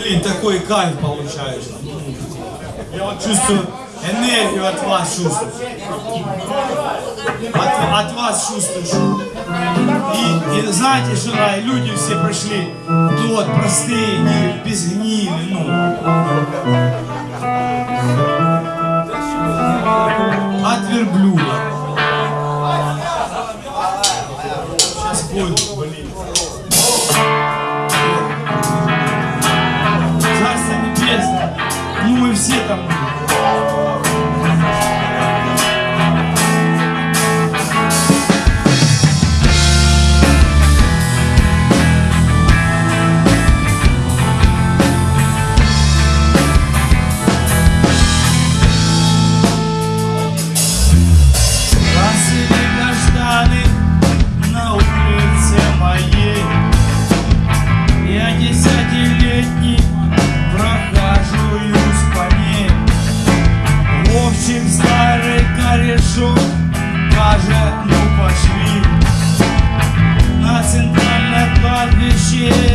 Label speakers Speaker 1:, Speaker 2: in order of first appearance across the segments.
Speaker 1: Блин, такой кайф получается. Я вот чувствую энергию от вас чувствую. От, от вас чувствуешь. И, и знаете, что и люди все пришли, ну вот простые, не, без гнили, ну. От верблюда. Сейчас будет, блин. shit.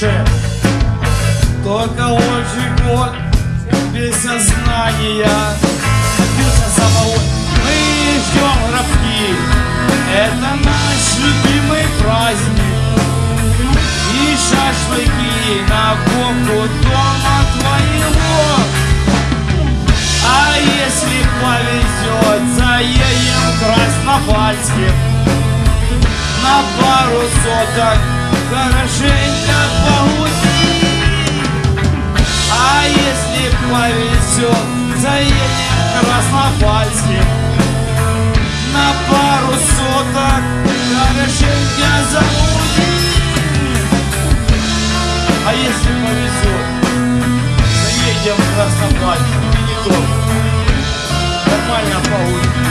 Speaker 1: Роше Только очень год без сознания Напился самого Мы ждем гробки Это наш любимый праздник и шашлыки на боку дома твоего. А если повезет, заедем Краснопальским. На пару соток хорошенько несет Заедет Краснопальский. На пару соток На вершине замутит А если повезет Заедем в Краснопальский. Нормально получится